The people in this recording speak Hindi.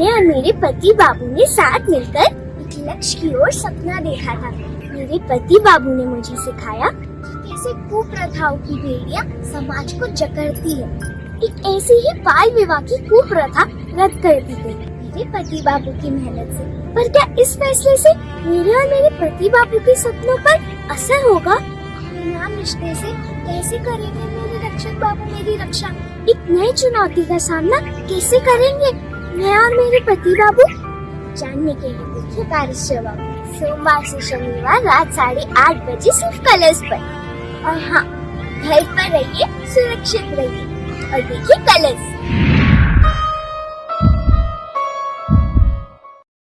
मैं और मेरे पति बाबू ने साथ मिलकर एक लक्ष्य की ओर सपना देखा था। मेरे पति बाबू ने मुझे सिखाया कैसे कुप्रथाओं की बेड़ियाँ समाज को जकड़ती है। एक ऐसी ही बाल विवाह की कुप्रथा रद्द कर दी गई मेरे पति बाबू की मेहनत से। पर क्या इस फैसले से मेरे और मेरे पति बाबू के सपनों पर असर होगा? नाम रिश्ते से कैसे करेंगे मेरे रक्षक बाबू मेरी रक्षा? एक नई चुनौती का सामना कैसे करेंगे? मैं और मेरे पति बाबू? जानने के लिए देखिए कार्य जवाब सोमवार से शनिवार रात साढ़े आठ बजे सिर्फ़ कलर्स पर। और हाँ घर पर रहिए, सुरक्षित रहिए। और देखिए कलर्स